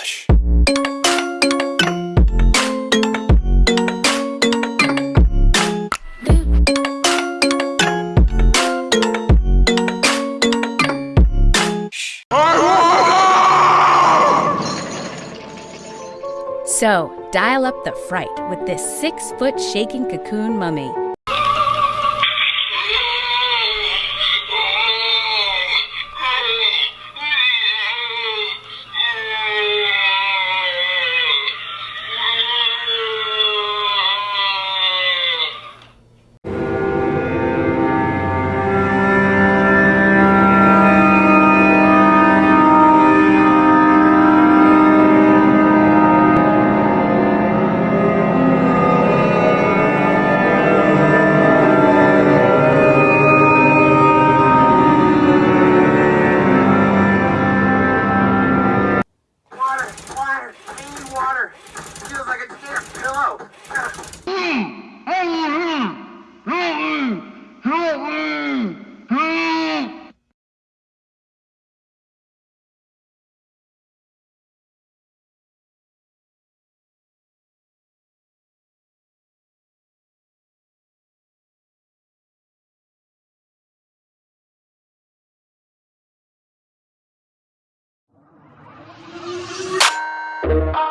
Hush. So, dial up the fright with this six foot shaking cocoon mummy. Feels like a damn pillow. Thank